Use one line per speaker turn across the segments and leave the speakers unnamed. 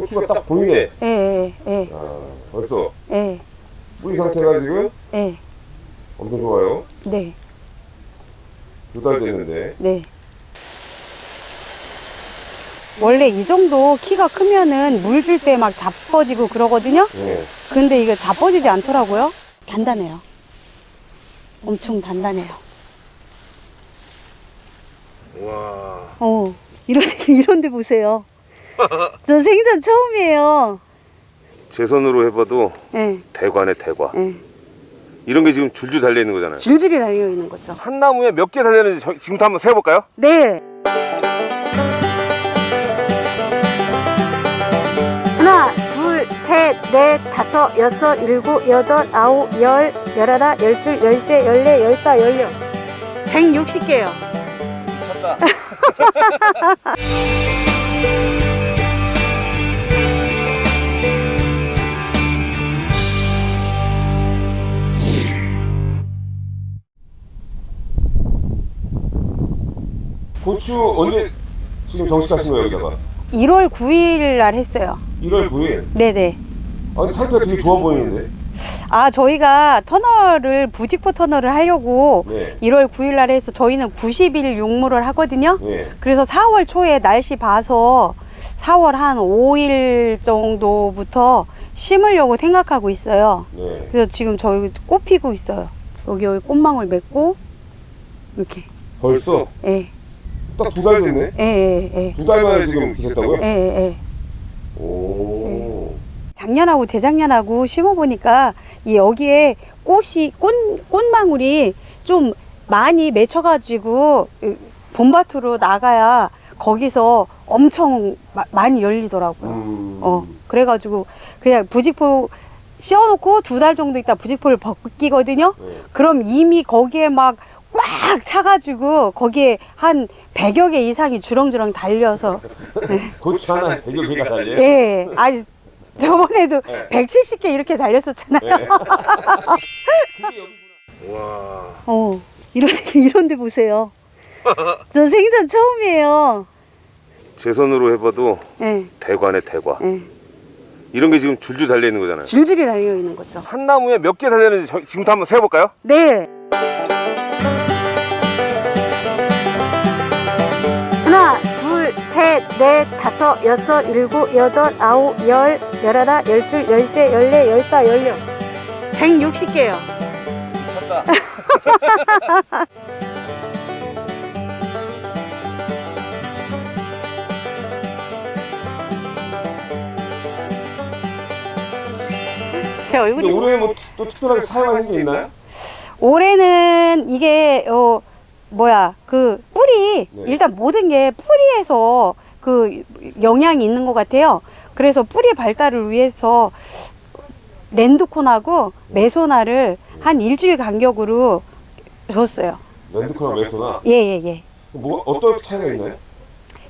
고추가 딱 보이네.
예, 예, 예,
아, 벌써
예,
뿌리 상태가 지금
예,
엄청 좋아요.
네,
두 달 됐는데.
네. 원래 이 정도 키가 크면은 물 줄 때 막 자빠지고 그러거든요?
네.
근데 이게 자빠지지 않더라고요. 단단해요. 엄청 단단해요.
와.
어, 이런, 이런 데 보세요. 저 생전 처음이에요.
제 손으로 해봐도
예,
대과네 대과.
예.
이런 게 지금 줄줄 달려 있는 거잖아요.
줄줄이 달려 있는 거죠.
한 나무에 몇 개 달렸는지 저- 지금부터 한번 세어볼까요?
네. 하나, 둘, 셋, 넷, 다섯, 여섯, 일곱, 여덟, 아홉, 열, 열하나, 열둘, 열세, 열네, 열다, 열여. 160개요.
미쳤다. 고추 언제 지금 정식하신 거예요 여기다가?
1월 9일 날 했어요.
1월 9일.
네네.
아니 상태가 되게 좋아 보이는데.
아, 저희가 터널을, 부직포 터널을 하려고
네.
1월 9일 날 해서 저희는 90일 용무를 하거든요.
네.
그래서 4월 초에 날씨 봐서 4월 한 5일 정도부터 심으려고 생각하고 있어요.
네.
그래서 지금 저희 꽃 피고 있어요. 여기 여기 꽃망울 맺고 이렇게.
벌써
예.
딱 두 달 됐네.
예, 예, 예.
두 달 만에 지금 기셨다고요?
예, 예, 예.
오.
작년하고 재작년하고 심어 보니까 이 여기에 꽃이 꽃 꽃망울이 좀 많이 맺혀 가지고 봄밭으로 나가야 거기서 엄청 마- 많이 열리더라고요.
음.
어, 그래가지고 그냥 부직포 씌워놓고 두 달 정도 있다 부직포를 벗기거든요.
네.
그럼 이미 거기에 막 꽉 차가지고 거기에 한 100여 개 이상이 주렁주렁 달려서
고추 하나 되게 개가 달려.
예, 아니 저번에도
네.
170개 이렇게 달렸었잖아요.
네. 와.
어, 이런 이런 데 보세요. 저 생전 처음이에요.
제 손으로 해봐도
예,
대과네 대과.
예.
이런 게 지금 줄줄 달려 있는 거잖아요.
줄줄이 달려 있는 거죠.
한 나무에 몇 개 달렸는지 저- 지금부터 한번 세어볼까요?
네. 넷, 다섯, 여섯, 일곱, 여덟, 아홉, 열, 열하나, 열둘, 열세, 열네, 열다, 열여. 160개요.
미쳤다.
제 얼굴이.
올해 뭐 또 특별하게 사용하신 게 있나요?
올해는 이게, 어, 뭐야, 그, 뿌리,
네.
일단 모든 게 뿌리에서 그 영향이 있는 것 같아요. 그래서 뿌리 발달을 위해서 랜드콘하고 메소나를 한 일주일 간격으로 줬어요.
랜드커나 메소나.
예, 예, 예.
뭐 어떤 차이가 있나요?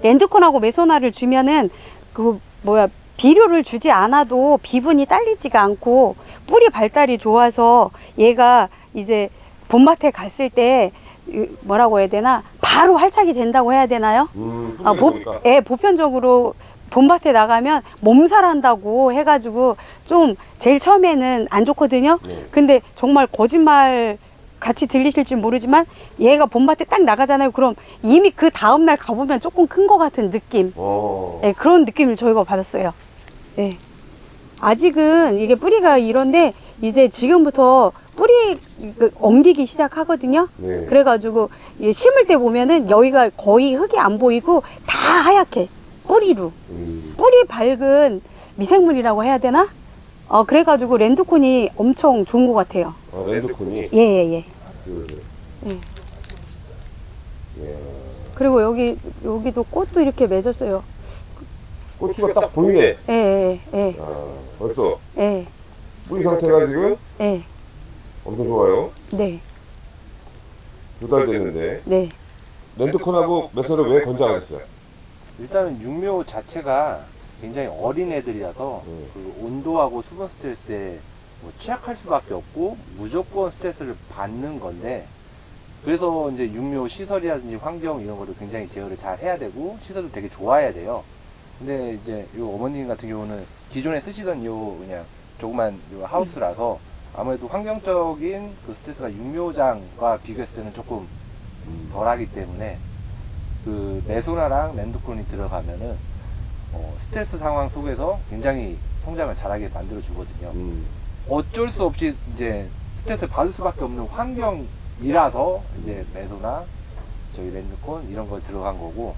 랜드콘하고 메소나를 주면은 그 뭐야 비료를 주지 않아도 비분이 딸리지가 않고 뿌리 발달이 좋아서 얘가 이제 봄밭에 갔을 때 이- 뭐라고 해야 되나 바로 활착이 된다고 해야 되나요?
음,
아, 보. 예, 보편적으로 봄밭에 나가면 몸살한다고 해가지고 좀 제일 처음에는 안 좋거든요.
네.
근데 정말 거짓말 같이 들리실지 모르지만 얘가 봄밭에 딱 나가잖아요. 그럼 이미 그 다음날 가보면 조금 큰 것 같은 느낌.
어.
예, 그런 느낌을 저희가 받았어요. 예. 아직은 이게 뿌리가 이런데 이제 지금부터 뿌리 그 엉기기 시작하거든요.
네.
그래가지고 심을 때 보면은 여기가 거의 흙이 안 보이고 다 하얗게 뿌리로
음.
뿌리 밝은 미생물이라고 해야 되나? 어 그래가지고 랜드콘이 엄청 좋은 것 같아요.
아, 랜드콘이
예예예. 예,
그
예.
예.
그리고 여기 여기도 꽃도 이렇게 맺었어요.
고추가 딱 보이네.
예예 예. 예,
아, 벌써
예,
뿌리 상태가 지금
예.
엄청 좋아요.
네,
두 달 됐는데
네.
랜드콘하고 메소를 왜 권장하셨어요?
일단은 육묘 자체가 굉장히 어린 애들이라서
음.
그 온도하고 수분 스트레스에 뭐 취약할 수밖에 없고 무조건 스트레스를 받는 건데 그래서 이제 육묘 시설이라든지 환경 이런 거를 굉장히 제어를 잘 해야 되고 시설도 되게 좋아야 돼요. 근데 이제 요 어머님 같은 경우는 기존에 쓰시던 요 그냥 조그만 요 하우스라서 아무래도 환경적인 그 스트레스가 육묘장과 비교했을 때는 조금 덜하기 때문에 그 메소나랑 랜드콘이 들어가면은 어, 스트레스 상황 속에서 굉장히 성장을 잘하게 만들어 주거든요.
음.
어쩔 수 없이 이제 스트레스를 받을 수밖에 없는 환경이라서 이제 메소나 저희 랜드콘 이런 걸 들어간 거고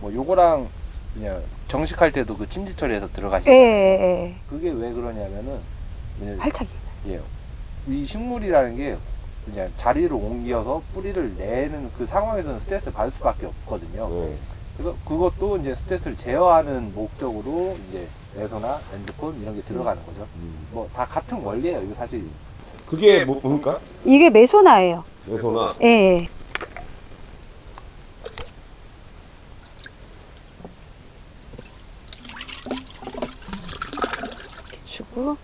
뭐 요거랑 그냥 정식할 때도 그 침지 처리해서
예,
들어가시는
예, 예.
그게 왜 그러냐면은
활착이.
예, 이 식물이라는 게 그냥 자리를 옮겨서 뿌리를 내는 그 상황에서는 스트레스를 받을 수밖에 없거든요.
네.
그래서 그것도 이제 스트레스를 제어하는 목적으로 이제 메소나 랜드콘 이런 게 들어가는 거죠.
음.
뭐다 같은 원리예요. 이거 사실
그게 뭐, 뭡니까?
이게 메소나예요.
메소나.
예, 예. 이렇게 주고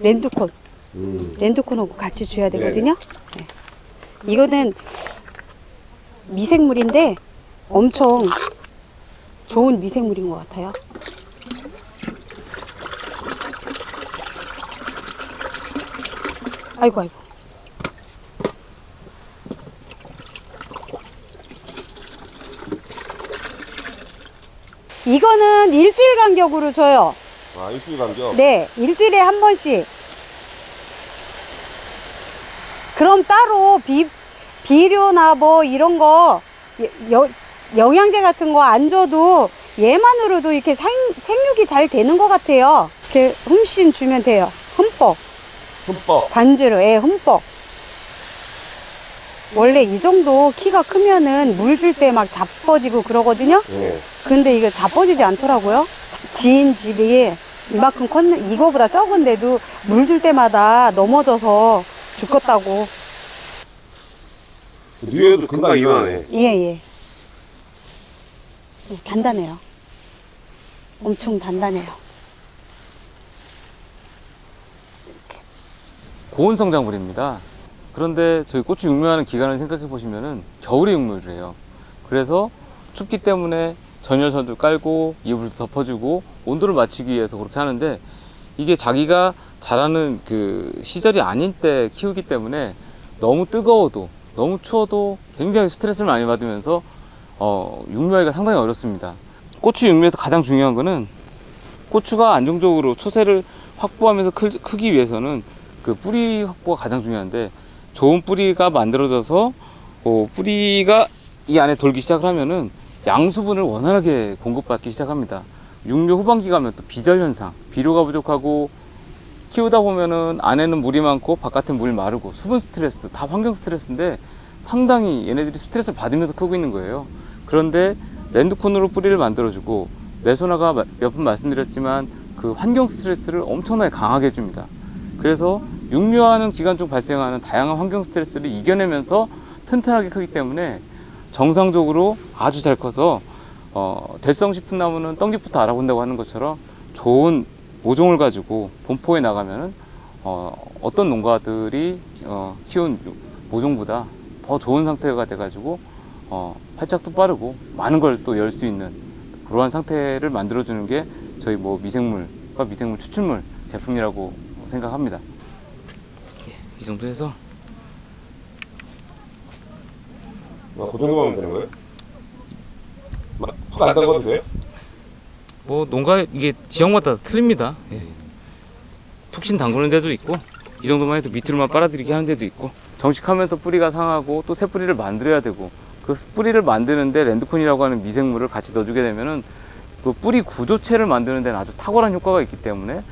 랜드콘,
음.
랜드콘하고 같이 줘야 되거든요. 네. 이거는 미생물인데 엄청 좋은 미생물인 것 같아요. 아이고 아이고. 이거는 일주일 간격으로 줘요.
아, 일주일 간격.
네, 일주일에 한 번씩. 그럼 따로 비, 비료나 뭐 이런 거, 여- 영양제 같은 거 안 줘도 얘만으로도 이렇게 생, 생육이 잘 되는 것 같아요. 이렇게 흠씬 주면 돼요. 흠뻑.
흠뻑.
반주로, 예, 흠뻑. 원래 이 정도 키가 크면은 물 줄 때 막 자빠지고 그러거든요.
네.
근데 이게 자빠지지 않더라고요. 지인 집이 이만큼 컸는, 이거보다 적은데도 물 줄 때마다 넘어져서 죽겠다고.
뉘에도 금방 이만해.
예, 예. 예, 단단해요. 엄청 단단해요.
고온 성장물입니다. 그런데 저희 고추 육묘하는 기간을 생각해 보시면은 겨울에 육묘를 해요. 그래서 춥기 때문에 전열선도 깔고 이불도 덮어주고 온도를 맞추기 위해서 그렇게 하는데 이게 자기가 자라는 그 시절이 아닌 때 키우기 때문에 너무 뜨거워도 너무 추워도 굉장히 스트레스를 많이 받으면서 어, 육묘하기가 상당히 어렵습니다. 고추 육묘에서 가장 중요한 거는 고추가 안정적으로 초세를 확보하면서 클, 크기 위해서는 그 뿌리 확보가 가장 중요한데 좋은 뿌리가 만들어져서 어, 뿌리가 이 안에 돌기 시작을 하면은 양수분을 원활하게 공급받기 시작합니다. 육묘 후반기 가면 또 비절 현상, 비료가 부족하고 키우다 보면은 안에는 물이 많고 바깥에 물이 마르고 수분 스트레스, 다 환경 스트레스인데 상당히 얘네들이 스트레스를 받으면서 크고 있는 거예요. 그런데 랜드콘으로 뿌리를 만들어주고 메소나가 몇 번 말씀드렸지만 그 환경 스트레스를 엄청나게 강하게 해줍니다. 그래서 육묘하는 기간 중 발생하는 다양한 환경 스트레스를 이겨내면서 튼튼하게 크기 때문에 정상적으로 아주 잘 커서 어, 대성 싶은 나무는 떡잎부터 알아본다고 하는 것처럼 좋은 모종을 가지고 본포에 나가면은 어, 어떤 농가들이 어, 키운 모종보다 더 좋은 상태가 돼가지고 어, 활짝도 빠르고 많은 걸 또 열 수 있는 그러한 상태를 만들어주는 게 저희 뭐 미생물과 미생물 추출물 제품이라고 생각합니다. 예, 이 정도 해서
아, 그 정도 하면 되는 거예요? 푹 안 담가도 돼요?
뭐 농가 이게 지역마다 틀립니다. 예. 푹신 담그는 데도 있고 이 정도만 해도 밑으로만 빨아들이게 하는 데도 있고 정식하면서 뿌리가 상하고 또 새 뿌리를 만들어야 되고 그 뿌리를 만드는데 랜드콘이라고 하는 미생물을 같이 넣어주게 되면은 그 뿌리 구조체를 만드는 데는 아주 탁월한 효과가 있기 때문에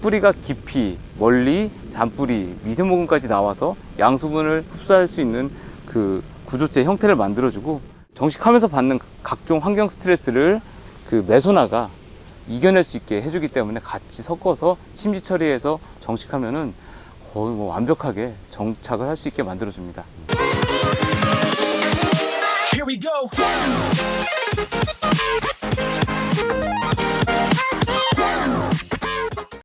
뿌리가 깊이 멀리 잔뿌리 미세모근까지 나와서 양수분을 흡수할 수 있는 그 구조체 형태를 만들어주고 정식하면서 받는 각종 환경 스트레스를 그 메소나가 이겨낼 수 있게 해주기 때문에 같이 섞어서 침지 처리해서 정식하면은 거의 뭐 완벽하게 정착을 할 수 있게 만들어줍니다.